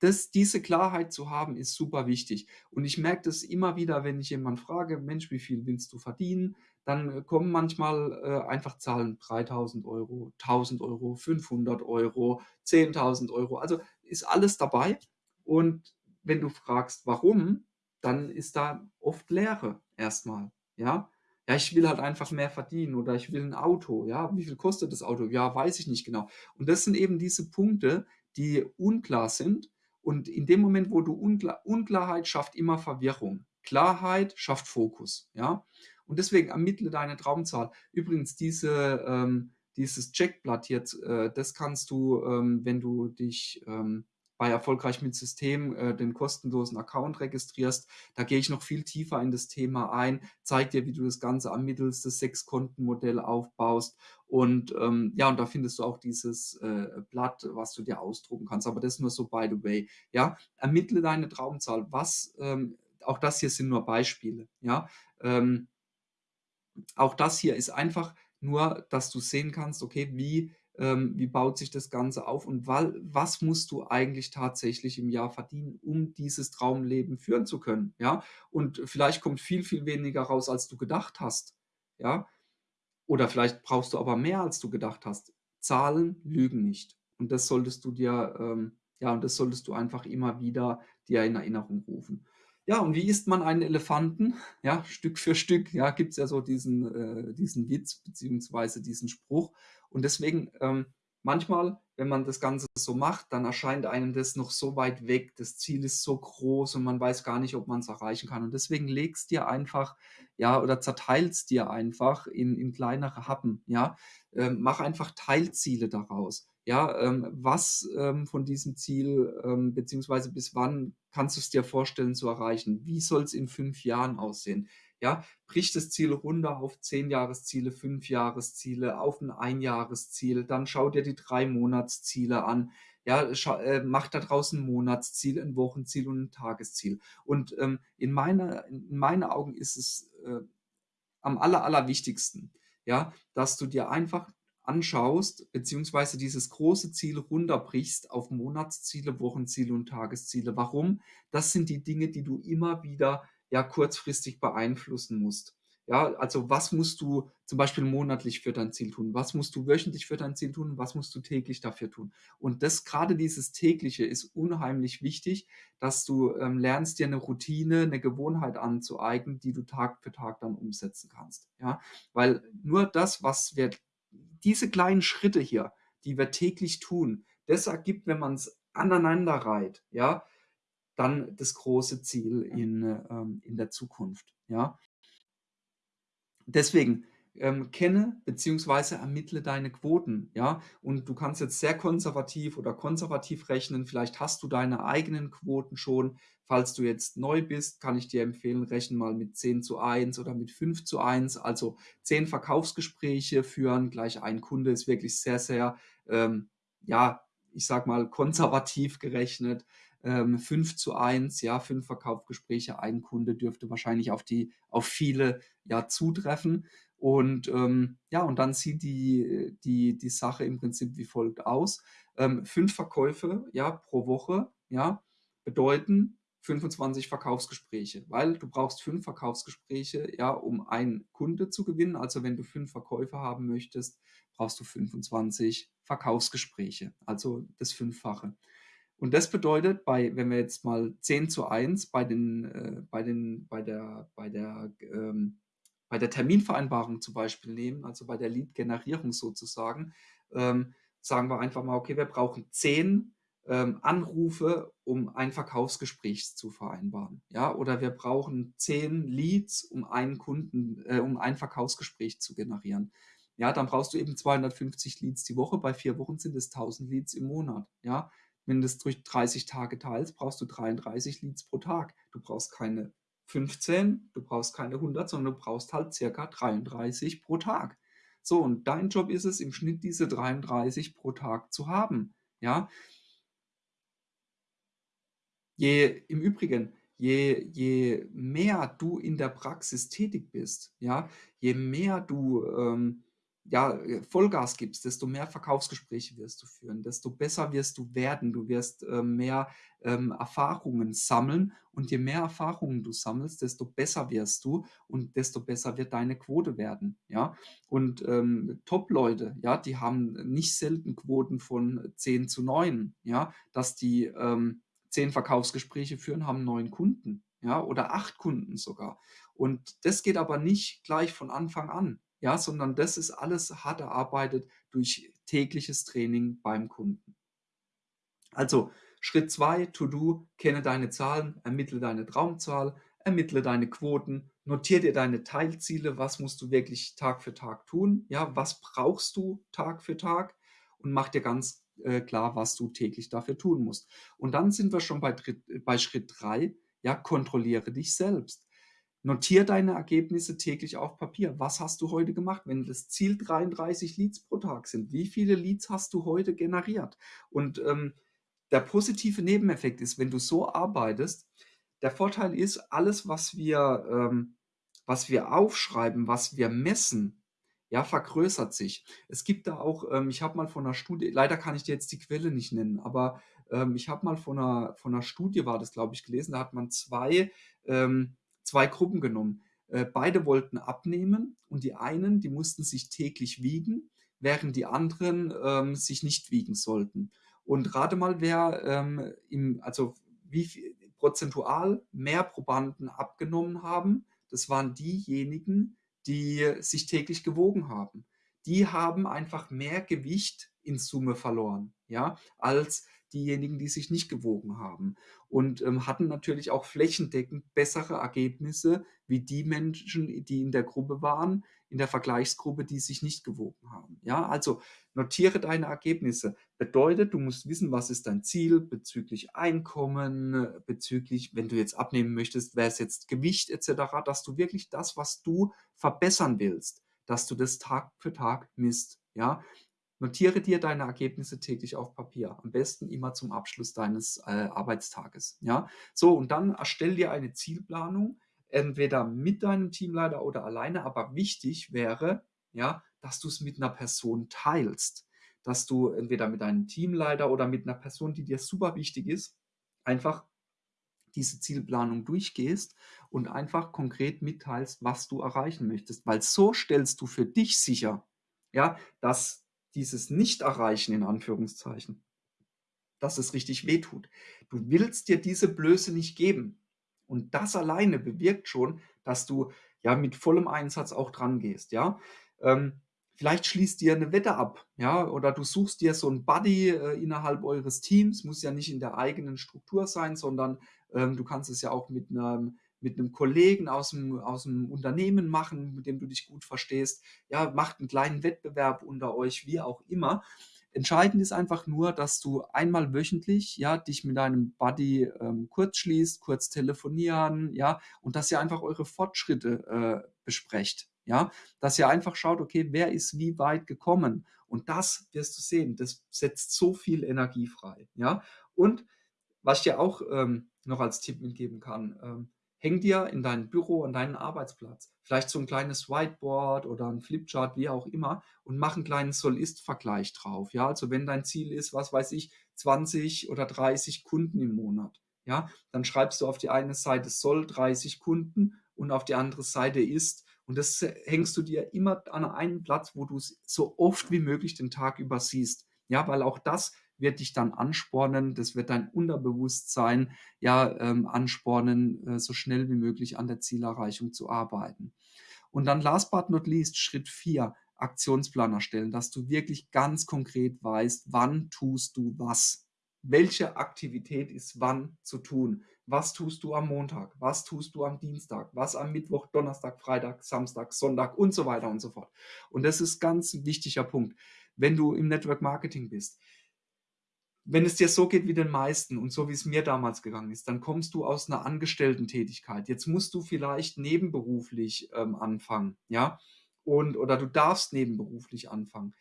das, diese Klarheit zu haben, ist super wichtig. Und ich merke das immer wieder, wenn ich jemanden frage, Mensch, wie viel willst du verdienen? Dann äh, kommen manchmal äh, einfach Zahlen, 3000 Euro, 1000 Euro, 500 Euro, 10.000 Euro. Also ist alles dabei. Und wenn du fragst, warum, dann ist da oft Leere erstmal. Ja, ja, ich will halt einfach mehr verdienen oder ich will ein Auto. Ja, wie viel kostet das Auto? Ja, weiß ich nicht genau. Und das sind eben diese Punkte, die unklar sind. Und in dem Moment, wo du Unklar Unklarheit schafft immer Verwirrung. Klarheit schafft Fokus. Ja, und deswegen ermittle deine Traumzahl. Übrigens, diese, ähm, dieses Checkblatt jetzt, äh, das kannst du, ähm, wenn du dich ähm, bei Erfolgreich mit System äh, den kostenlosen Account registrierst. Da gehe ich noch viel tiefer in das Thema ein, zeige dir, wie du das Ganze ermittelst, das Sechs-Konten-Modell aufbaust. Und ähm, ja, und da findest du auch dieses äh, Blatt, was du dir ausdrucken kannst. Aber das nur so by the way. Ja, ermittle deine Traumzahl. Was, ähm, auch das hier sind nur Beispiele. Ja, ähm, auch das hier ist einfach nur, dass du sehen kannst, okay, wie ähm, wie baut sich das Ganze auf und was musst du eigentlich tatsächlich im Jahr verdienen, um dieses Traumleben führen zu können, ja? Und vielleicht kommt viel, viel weniger raus, als du gedacht hast, ja? Oder vielleicht brauchst du aber mehr, als du gedacht hast. Zahlen lügen nicht. Und das solltest du dir, ähm, ja, und das solltest du einfach immer wieder dir in Erinnerung rufen. Ja, und wie isst man einen Elefanten? Ja, Stück für Stück, ja, gibt es ja so diesen, äh, diesen Witz beziehungsweise diesen Spruch. Und deswegen, ähm, manchmal, wenn man das Ganze so macht, dann erscheint einem das noch so weit weg, das Ziel ist so groß und man weiß gar nicht, ob man es erreichen kann. Und deswegen legst dir einfach, ja, oder zerteilst dir einfach in, in kleinere Happen, ja. Ähm, mach einfach Teilziele daraus. Ja, ähm, was ähm, von diesem Ziel, ähm, beziehungsweise bis wann kannst du es dir vorstellen zu erreichen? Wie soll es in fünf Jahren aussehen? Ja, brich das Ziel runter auf zehn Jahresziele, fünf Jahresziele, auf ein Einjahresziel, dann schau dir die drei Monatsziele an. Ja, äh, mach da draußen ein Monatsziel, ein Wochenziel und ein Tagesziel. Und ähm, in, meiner, in meinen Augen ist es äh, am aller, allerwichtigsten, ja, dass du dir einfach anschaust, beziehungsweise dieses große Ziel runterbrichst auf Monatsziele, Wochenziele und Tagesziele. Warum? Das sind die Dinge, die du immer wieder ja kurzfristig beeinflussen musst. Ja, also was musst du zum Beispiel monatlich für dein Ziel tun? Was musst du wöchentlich für dein Ziel tun? Was musst du täglich dafür tun? Und das gerade dieses tägliche ist unheimlich wichtig, dass du ähm, lernst, dir eine Routine, eine Gewohnheit anzueignen, die du Tag für Tag dann umsetzen kannst. Ja, weil nur das, was wir diese kleinen Schritte hier, die wir täglich tun, das ergibt, wenn man es aneinander reiht, ja, dann das große Ziel in, ähm, in der Zukunft. Ja. Deswegen, ähm, kenne beziehungsweise ermittle deine Quoten, ja? Und du kannst jetzt sehr konservativ oder konservativ rechnen. Vielleicht hast du deine eigenen Quoten schon. Falls du jetzt neu bist, kann ich dir empfehlen, rechne mal mit 10 zu 1 oder mit 5 zu 1. Also 10 Verkaufsgespräche führen, gleich ein Kunde ist wirklich sehr, sehr, ähm, ja, ich sag mal, konservativ gerechnet. Ähm, 5 zu 1, ja, 5 Verkaufsgespräche, ein Kunde dürfte wahrscheinlich auf die, auf viele ja zutreffen. Und ähm, ja, und dann sieht die, die, die Sache im Prinzip wie folgt aus. Ähm, fünf Verkäufe ja, pro Woche ja, bedeuten 25 Verkaufsgespräche, weil du brauchst fünf Verkaufsgespräche, ja, um einen Kunde zu gewinnen. Also wenn du fünf Verkäufe haben möchtest, brauchst du 25 Verkaufsgespräche, also das Fünffache. Und das bedeutet, bei, wenn wir jetzt mal 10 zu 1 bei, den, äh, bei, den, bei der, bei der ähm, bei der Terminvereinbarung zum Beispiel nehmen, also bei der Lead-Generierung sozusagen, ähm, sagen wir einfach mal, okay, wir brauchen zehn ähm, Anrufe, um ein Verkaufsgespräch zu vereinbaren. Ja, oder wir brauchen zehn Leads, um einen Kunden, äh, um ein Verkaufsgespräch zu generieren. Ja, dann brauchst du eben 250 Leads die Woche. Bei vier Wochen sind es 1000 Leads im Monat. Ja, wenn du es durch 30 Tage teilst, brauchst du 33 Leads pro Tag. Du brauchst keine 15, du brauchst keine 100, sondern du brauchst halt circa 33 pro Tag. So, und dein Job ist es, im Schnitt diese 33 pro Tag zu haben. Ja. Je, im Übrigen, je, je mehr du in der Praxis tätig bist, ja, je mehr du ähm, ja, äh, Vollgas gibst, desto mehr Verkaufsgespräche wirst du führen, desto besser wirst du werden, du wirst äh, mehr ähm, Erfahrungen sammeln und je mehr Erfahrungen du sammelst, desto besser wirst du und desto besser wird deine Quote werden, ja. Und ähm, Top-Leute, ja, die haben nicht selten Quoten von 10 zu 9, ja, dass die ähm, 10 Verkaufsgespräche führen, haben neun Kunden, ja, oder acht Kunden sogar. Und das geht aber nicht gleich von Anfang an ja, sondern das ist alles hart erarbeitet durch tägliches Training beim Kunden. Also Schritt 2, To-Do, kenne deine Zahlen, ermittle deine Traumzahl, ermittle deine Quoten, notiere dir deine Teilziele, was musst du wirklich Tag für Tag tun, ja, was brauchst du Tag für Tag und mach dir ganz äh, klar, was du täglich dafür tun musst. Und dann sind wir schon bei, bei Schritt 3, ja, kontrolliere dich selbst. Notier deine Ergebnisse täglich auf Papier. Was hast du heute gemacht? Wenn das Ziel 33 Leads pro Tag sind, wie viele Leads hast du heute generiert? Und ähm, der positive Nebeneffekt ist, wenn du so arbeitest, der Vorteil ist, alles, was wir, ähm, was wir aufschreiben, was wir messen, ja, vergrößert sich. Es gibt da auch, ähm, ich habe mal von einer Studie, leider kann ich dir jetzt die Quelle nicht nennen, aber ähm, ich habe mal von einer, von einer Studie, war das glaube ich, gelesen, da hat man zwei ähm, zwei Gruppen genommen. Äh, beide wollten abnehmen und die einen, die mussten sich täglich wiegen, während die anderen ähm, sich nicht wiegen sollten. Und rate mal, wer ähm, im, also wie viel, prozentual mehr Probanden abgenommen haben. Das waren diejenigen, die sich täglich gewogen haben. Die haben einfach mehr Gewicht in Summe verloren, ja, als diejenigen, die sich nicht gewogen haben. Und ähm, hatten natürlich auch flächendeckend bessere Ergebnisse wie die Menschen, die in der Gruppe waren, in der Vergleichsgruppe, die sich nicht gewogen haben. Ja, also notiere deine Ergebnisse. Bedeutet, du musst wissen, was ist dein Ziel bezüglich Einkommen, bezüglich, wenn du jetzt abnehmen möchtest, wäre es jetzt Gewicht etc., dass du wirklich das, was du verbessern willst, dass du das Tag für Tag misst. Ja, Notiere dir deine Ergebnisse täglich auf Papier. Am besten immer zum Abschluss deines äh, Arbeitstages. Ja? So, und dann erstell dir eine Zielplanung, entweder mit deinem Teamleiter oder alleine. Aber wichtig wäre, ja, dass du es mit einer Person teilst. Dass du entweder mit deinem Teamleiter oder mit einer Person, die dir super wichtig ist, einfach diese Zielplanung durchgehst und einfach konkret mitteilst, was du erreichen möchtest. Weil so stellst du für dich sicher, ja, dass dieses Nicht-Erreichen in Anführungszeichen, dass es richtig wehtut. Du willst dir diese Blöße nicht geben. Und das alleine bewirkt schon, dass du ja mit vollem Einsatz auch dran gehst, ja. Ähm, vielleicht schließt dir eine Wette ab, ja, oder du suchst dir so ein Buddy äh, innerhalb eures Teams, muss ja nicht in der eigenen Struktur sein, sondern ähm, du kannst es ja auch mit einem mit einem Kollegen aus dem, aus dem Unternehmen machen, mit dem du dich gut verstehst. Ja, macht einen kleinen Wettbewerb unter euch, wie auch immer. Entscheidend ist einfach nur, dass du einmal wöchentlich, ja, dich mit deinem Buddy ähm, kurz schließt, kurz telefonieren, ja, und dass ihr einfach eure Fortschritte äh, besprecht, ja, dass ihr einfach schaut, okay, wer ist wie weit gekommen und das wirst du sehen, das setzt so viel Energie frei, ja, und was ich dir auch ähm, noch als Tipp mitgeben kann, ähm, häng dir in dein Büro, an deinen Arbeitsplatz, vielleicht so ein kleines Whiteboard oder ein Flipchart, wie auch immer, und mach einen kleinen Soll-Ist-Vergleich drauf. Ja, also wenn dein Ziel ist, was weiß ich, 20 oder 30 Kunden im Monat, ja, dann schreibst du auf die eine Seite soll 30 Kunden und auf die andere Seite ist und das hängst du dir immer an einen Platz, wo du es so oft wie möglich den Tag über siehst. Ja, weil auch das wird dich dann anspornen, das wird dein Unterbewusstsein ja ähm, anspornen, äh, so schnell wie möglich an der Zielerreichung zu arbeiten. Und dann last but not least, Schritt 4, Aktionsplan erstellen, dass du wirklich ganz konkret weißt, wann tust du was. Welche Aktivität ist wann zu tun? Was tust du am Montag? Was tust du am Dienstag? Was am Mittwoch, Donnerstag, Freitag, Samstag, Sonntag und so weiter und so fort. Und das ist ganz ein wichtiger Punkt. Wenn du im Network Marketing bist, wenn es dir so geht wie den meisten und so wie es mir damals gegangen ist, dann kommst du aus einer Angestellten-Tätigkeit. Jetzt musst du vielleicht nebenberuflich ähm, anfangen, ja, und oder du darfst nebenberuflich anfangen.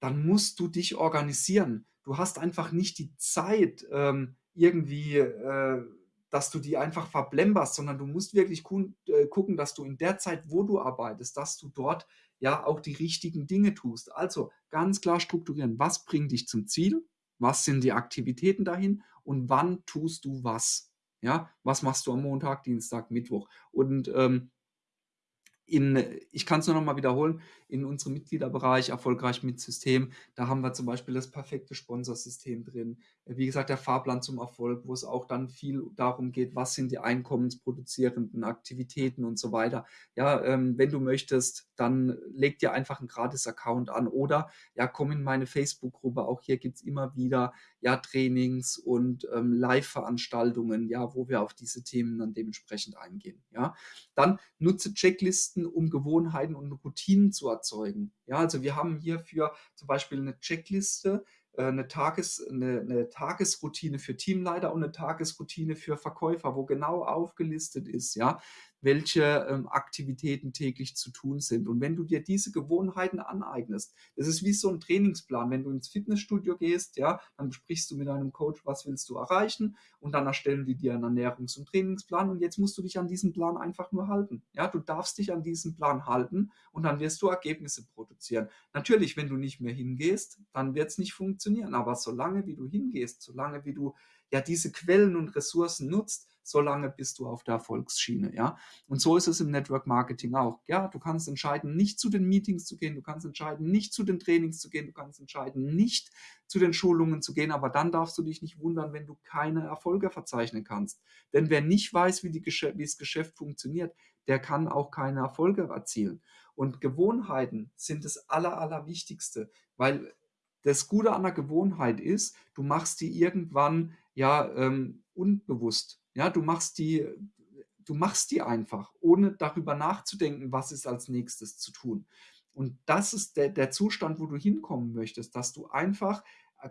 Dann musst du dich organisieren. Du hast einfach nicht die Zeit ähm, irgendwie, äh, dass du die einfach verblemberst, sondern du musst wirklich äh, gucken, dass du in der Zeit, wo du arbeitest, dass du dort ja auch die richtigen Dinge tust. Also ganz klar strukturieren. Was bringt dich zum Ziel? Was sind die Aktivitäten dahin und wann tust du was? Ja, was machst du am Montag, Dienstag, Mittwoch? Und ähm, in, ich kann es nur noch mal wiederholen, in unserem Mitgliederbereich erfolgreich mit System, da haben wir zum Beispiel das perfekte Sponsorsystem drin. Wie gesagt, der Fahrplan zum Erfolg, wo es auch dann viel darum geht, was sind die einkommensproduzierenden Aktivitäten und so weiter. Ja, ähm, wenn du möchtest, dann leg dir einfach einen Gratis-Account an oder ja, komm in meine Facebook-Gruppe. Auch hier gibt es immer wieder ja, Trainings und ähm, Live-Veranstaltungen, ja, wo wir auf diese Themen dann dementsprechend eingehen. Ja, dann nutze Checklisten, um Gewohnheiten und Routinen zu erzeugen. Ja, also wir haben hierfür zum Beispiel eine Checkliste, äh, eine, Tages, eine, eine, Tagesroutine für Teamleiter und eine Tagesroutine für Verkäufer, wo genau aufgelistet ist, ja, welche ähm, Aktivitäten täglich zu tun sind. Und wenn du dir diese Gewohnheiten aneignest, das ist wie so ein Trainingsplan. Wenn du ins Fitnessstudio gehst, ja, dann besprichst du mit deinem Coach, was willst du erreichen und dann erstellen die dir einen Ernährungs- und Trainingsplan und jetzt musst du dich an diesen Plan einfach nur halten. Ja, du darfst dich an diesen Plan halten und dann wirst du Ergebnisse produzieren. Natürlich, wenn du nicht mehr hingehst, dann wird es nicht funktionieren, aber solange wie du hingehst, solange wie du ja diese Quellen und Ressourcen nutzt, solange bist du auf der Erfolgsschiene, ja. Und so ist es im Network Marketing auch. Ja, du kannst entscheiden, nicht zu den Meetings zu gehen, du kannst entscheiden, nicht zu den Trainings zu gehen, du kannst entscheiden, nicht zu den Schulungen zu gehen, aber dann darfst du dich nicht wundern, wenn du keine Erfolge verzeichnen kannst. Denn wer nicht weiß, wie, die wie das Geschäft funktioniert, der kann auch keine Erfolge erzielen. Und Gewohnheiten sind das Aller, Allerwichtigste, weil das Gute an der Gewohnheit ist, du machst die irgendwann ja ähm, unbewusst. Ja, du machst die, du machst die einfach, ohne darüber nachzudenken, was ist als nächstes zu tun. Und das ist der, der Zustand, wo du hinkommen möchtest, dass du einfach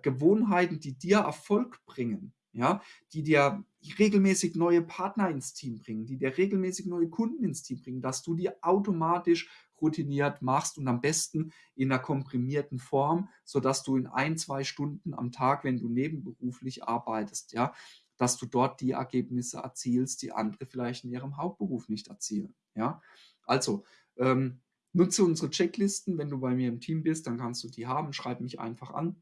Gewohnheiten, die dir Erfolg bringen, ja, die dir regelmäßig neue Partner ins Team bringen, die dir regelmäßig neue Kunden ins Team bringen, dass du die automatisch routiniert machst und am besten in einer komprimierten Form, sodass du in ein, zwei Stunden am Tag, wenn du nebenberuflich arbeitest, ja, dass du dort die Ergebnisse erzielst, die andere vielleicht in ihrem Hauptberuf nicht erzielen. Ja? Also, ähm, nutze unsere Checklisten. Wenn du bei mir im Team bist, dann kannst du die haben. Schreib mich einfach an.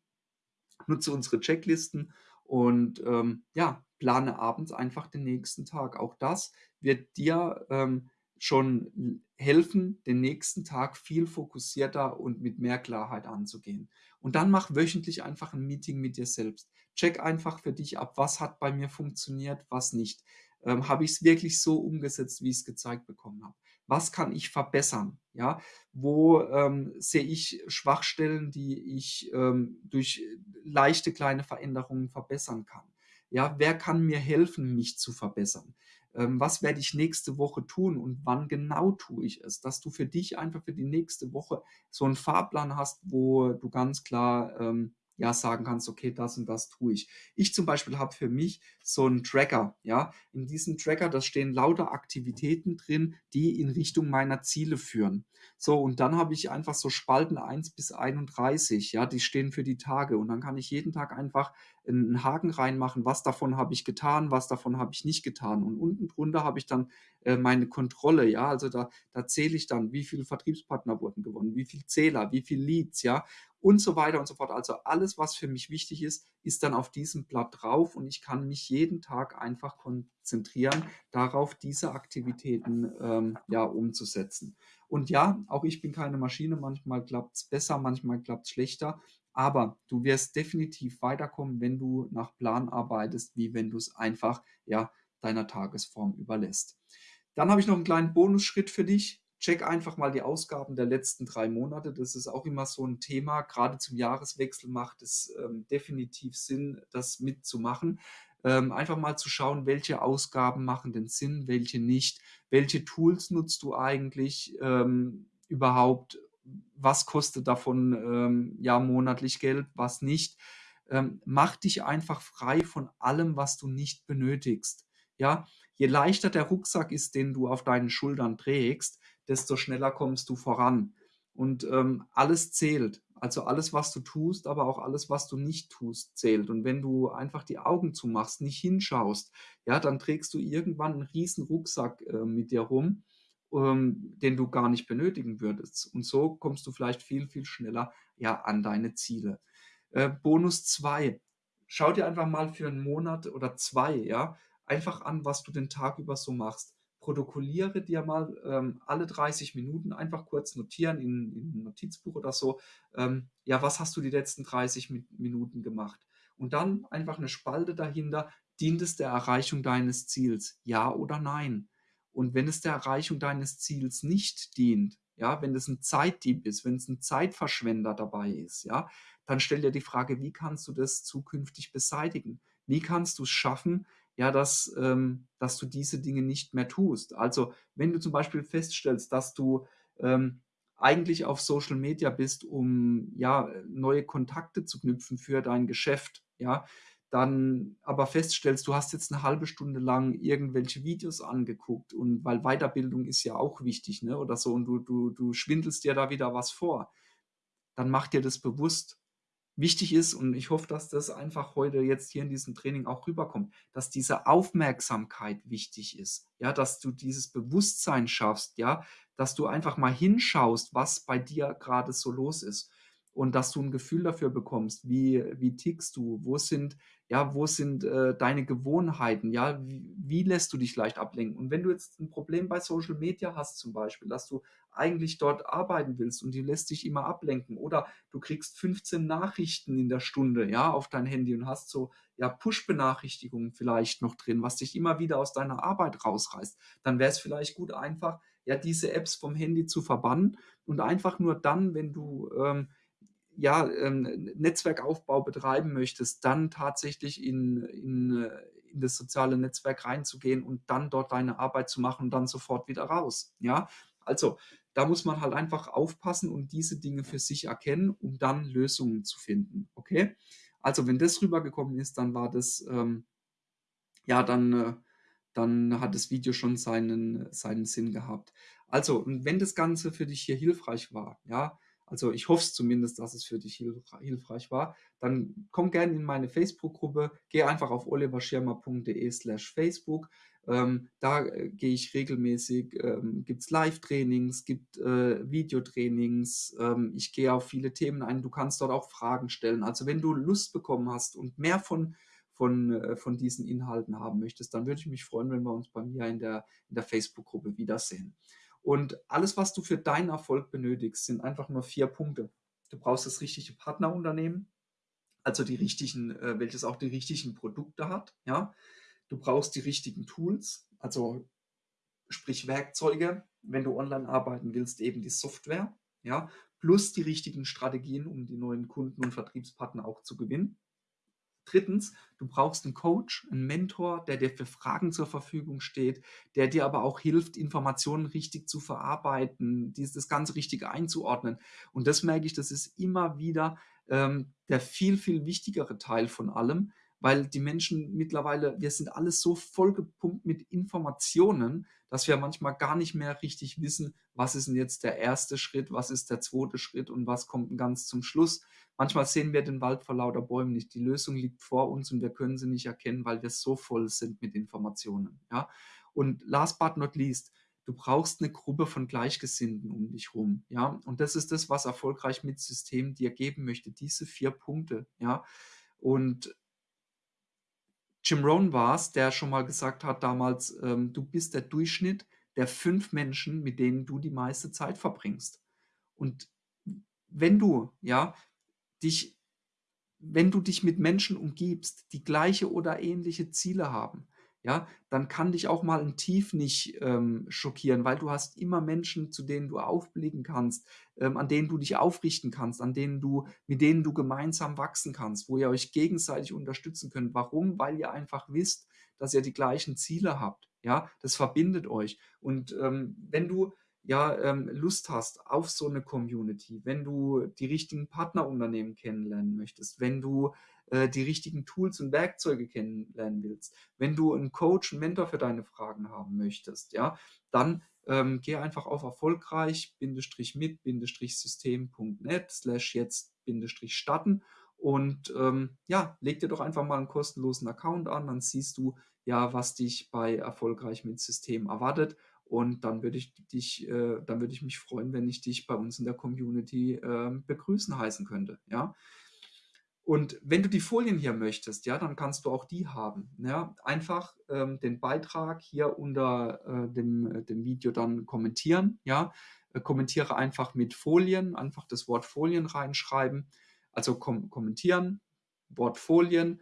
Nutze unsere Checklisten und ähm, ja, plane abends einfach den nächsten Tag. Auch das wird dir ähm, schon helfen, den nächsten Tag viel fokussierter und mit mehr Klarheit anzugehen. Und dann mach wöchentlich einfach ein Meeting mit dir selbst. Check einfach für dich ab, was hat bei mir funktioniert, was nicht. Ähm, habe ich es wirklich so umgesetzt, wie ich es gezeigt bekommen habe? Was kann ich verbessern? Ja, wo ähm, sehe ich Schwachstellen, die ich ähm, durch leichte kleine Veränderungen verbessern kann? Ja, wer kann mir helfen, mich zu verbessern? Ähm, was werde ich nächste Woche tun und wann genau tue ich es? Dass du für dich einfach für die nächste Woche so einen Fahrplan hast, wo du ganz klar ähm, ja sagen kannst, okay, das und das tue ich. Ich zum Beispiel habe für mich so einen Tracker, ja. In diesem Tracker, da stehen lauter Aktivitäten drin, die in Richtung meiner Ziele führen. So, und dann habe ich einfach so Spalten 1 bis 31, ja, die stehen für die Tage. Und dann kann ich jeden Tag einfach einen Haken reinmachen, was davon habe ich getan, was davon habe ich nicht getan. Und unten drunter habe ich dann äh, meine Kontrolle, ja, also da, da zähle ich dann, wie viele Vertriebspartner wurden gewonnen, wie viele Zähler, wie viele Leads, ja, und so weiter und so fort. Also alles, was für mich wichtig ist, ist dann auf diesem Blatt drauf und ich kann mich jeden Tag einfach konzentrieren, darauf diese Aktivitäten ähm, ja, umzusetzen. Und ja, auch ich bin keine Maschine, manchmal klappt es besser, manchmal klappt es schlechter, aber du wirst definitiv weiterkommen, wenn du nach Plan arbeitest, wie wenn du es einfach ja, deiner Tagesform überlässt. Dann habe ich noch einen kleinen Bonusschritt für dich. Check einfach mal die Ausgaben der letzten drei Monate. Das ist auch immer so ein Thema. Gerade zum Jahreswechsel macht es ähm, definitiv Sinn, das mitzumachen. Ähm, einfach mal zu schauen, welche Ausgaben machen denn Sinn, welche nicht. Welche Tools nutzt du eigentlich ähm, überhaupt? Was kostet davon ähm, ja monatlich Geld, was nicht? Ähm, mach dich einfach frei von allem, was du nicht benötigst. Ja, je leichter der Rucksack ist, den du auf deinen Schultern trägst, desto schneller kommst du voran. Und ähm, alles zählt. Also alles, was du tust, aber auch alles, was du nicht tust, zählt. Und wenn du einfach die Augen zumachst, nicht hinschaust, ja, dann trägst du irgendwann einen riesen Rucksack äh, mit dir rum, ähm, den du gar nicht benötigen würdest. Und so kommst du vielleicht viel, viel schneller ja, an deine Ziele. Äh, Bonus 2. Schau dir einfach mal für einen Monat oder zwei, ja, einfach an, was du den Tag über so machst. Protokolliere dir mal ähm, alle 30 Minuten einfach kurz notieren in, in ein Notizbuch oder so. Ähm, ja, was hast du die letzten 30 Minuten gemacht? Und dann einfach eine Spalte dahinter. Dient es der Erreichung deines Ziels? Ja oder nein? Und wenn es der Erreichung deines Ziels nicht dient, ja, wenn es ein Zeitdieb ist, wenn es ein Zeitverschwender dabei ist, ja, dann stell dir die Frage, wie kannst du das zukünftig beseitigen? Wie kannst du es schaffen, ja, dass, ähm, dass du diese Dinge nicht mehr tust. Also wenn du zum Beispiel feststellst, dass du ähm, eigentlich auf Social Media bist, um ja neue Kontakte zu knüpfen für dein Geschäft, ja, dann aber feststellst, du hast jetzt eine halbe Stunde lang irgendwelche Videos angeguckt und weil Weiterbildung ist ja auch wichtig, ne, oder so, und du, du, du schwindelst dir da wieder was vor, dann mach dir das bewusst wichtig ist und ich hoffe, dass das einfach heute jetzt hier in diesem Training auch rüberkommt, dass diese Aufmerksamkeit wichtig ist, ja, dass du dieses Bewusstsein schaffst, ja, dass du einfach mal hinschaust, was bei dir gerade so los ist und dass du ein Gefühl dafür bekommst, wie, wie tickst du, wo sind, ja, wo sind äh, deine Gewohnheiten, ja, wie, wie, lässt du dich leicht ablenken? Und wenn du jetzt ein Problem bei Social Media hast zum Beispiel, dass du eigentlich dort arbeiten willst und die lässt dich immer ablenken oder du kriegst 15 Nachrichten in der Stunde, ja, auf dein Handy und hast so, ja, Push-Benachrichtigungen vielleicht noch drin, was dich immer wieder aus deiner Arbeit rausreißt, dann wäre es vielleicht gut einfach, ja, diese Apps vom Handy zu verbannen und einfach nur dann, wenn du ähm, ja, ähm, Netzwerkaufbau betreiben möchtest, dann tatsächlich in, in, äh, in das soziale Netzwerk reinzugehen und dann dort deine Arbeit zu machen und dann sofort wieder raus. Ja, also da muss man halt einfach aufpassen und diese Dinge für sich erkennen, um dann Lösungen zu finden. Okay? Also wenn das rübergekommen ist, dann war das, ähm, ja, dann, äh, dann hat das Video schon seinen, seinen Sinn gehabt. Also, wenn das Ganze für dich hier hilfreich war, ja, also ich hoffe zumindest, dass es für dich hilfreich war, dann komm gerne in meine Facebook-Gruppe, geh einfach auf oliverschirmer.de slash Facebook. Ähm, da äh, gehe ich regelmäßig, ähm, gibt es Live-Trainings, gibt äh, Videotrainings, ähm, ich gehe auf viele Themen ein, du kannst dort auch Fragen stellen. Also wenn du Lust bekommen hast und mehr von, von, äh, von diesen Inhalten haben möchtest, dann würde ich mich freuen, wenn wir uns bei mir in der, in der Facebook-Gruppe wiedersehen. Und alles, was du für deinen Erfolg benötigst, sind einfach nur vier Punkte. Du brauchst das richtige Partnerunternehmen, also die richtigen, äh, welches auch die richtigen Produkte hat. Ja, du brauchst die richtigen Tools, also sprich Werkzeuge, wenn du online arbeiten willst, eben die Software. Ja, plus die richtigen Strategien, um die neuen Kunden und Vertriebspartner auch zu gewinnen. Drittens, du brauchst 'n Coach, 'n Mentor, der dir für Fragen zur Verfügung steht, der dir aber auch hilft, Informationen richtig zu verarbeiten, das Ganze richtig einzuordnen. Und das merke ich, das ist immer wieder, ähm, der viel, viel wichtigere Teil von allem, weil die Menschen mittlerweile wir sind alles so vollgepumpt mit Informationen, dass wir manchmal gar nicht mehr richtig wissen, was ist 'n jetzt der erste Schritt, was ist der zweite Schritt und was kommt ganz zum Schluss. Manchmal sehen wir den Wald vor lauter Bäumen nicht. Die Lösung liegt vor uns und wir können sie nicht erkennen, weil wir so voll sind mit Informationen, ja? Und last but not least, du brauchst 'ne Gruppe von Gleichgesinnten um dich rum, ja? Und das ist das, was erfolgreich mit System dir geben möchte, diese 4 Punkte, ja? Und Jim Rohn war's, der schon mal gesagt hat damals, ähm: „Du bist der Durchschnitt der 5 Menschen, mit denen du die meiste Zeit verbringst.“ Und wenn du, ja, dich wenn du dich mit Menschen umgibst, die gleiche oder ähnliche Ziele haben, ja, dann kann dich auch mal 'n Tief nicht, ähm, schockieren, weil du hast immer Menschen, zu denen du aufblicken kannst, ähm, an denen du dich aufrichten kannst, an denen du mit denen du gemeinsam wachsen kannst, wo ihr euch gegenseitig unterstützen könnt. Warum? Weil ihr einfach wisst, dass ihr die gleichen Ziele habt, ja? Das verbindet euch. Und, ähm, wenn du, ja, ähm, Lust hast auf so 'ne Community, wenn du die richtigen Partnerunternehmen kennenlernen möchtest, wenn du, äh, die richtigen Tools und Werkzeuge kennenlernen willst, wenn du 'n Coach, 'n Mentor für deine Fragen haben möchtest, ja, dann, ähm, geh einfach auf erfolgreich-mit-system.net/jetzt-starten und, ähm, ja, leg dir doch einfach mal 'n kostenlosen Account an, dann siehst du, ja, was dich bei erfolgreich mit System erwartet. Und dann würde ich dich äh, dann würde ich mich freuen, wenn ich dich bei uns in der Community, ähm, begrüßen heißen könnte, ja? Und wenn du die Folien hier möchtest, ja, dann kannst du auch die haben, ja? Einfach, ähm, den Beitrag hier unter, äh, dem äh, dem Video dann kommentieren, ja? Äh, kommentiere einfach mit Folien, einfach das Wort Folien reinschreiben. Also kom kommentieren, Wort Folien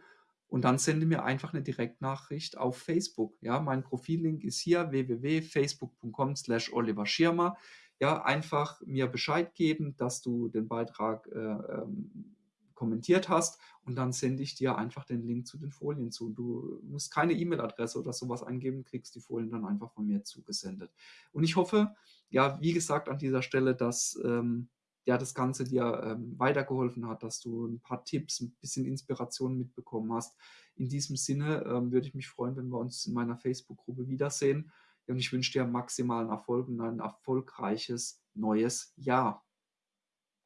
und dann sende mir einfach 'ne Direktnachricht auf Facebook, ja? Mein Profillink ist hier www.facebook.com/Oliver Schirmer. Ja, einfach mir Bescheid geben, dass du den Beitrag, äh, ähm, kommentiert hast und dann sende ich dir einfach den Link zu den Folien zu. Du musst keine E-Mail-Adresse oder so was eingeben, kriegst die Folien dann einfach von mir zugesendet. Und ich hoffe, ja, wie gesagt, an dieser Stelle, dass, ähm, ja, das Ganze dir, ähm, weitergeholfen hat, dass du 'n paar Tipps, 'n bisschen Inspiration mitbekommen hast. In diesem Sinne, ähm, würde ich mich freuen, wenn wir uns in meiner Facebook-Gruppe wiedersehen. Und ich wünsche dir maximalen Erfolg und ein erfolgreiches neues Jahr.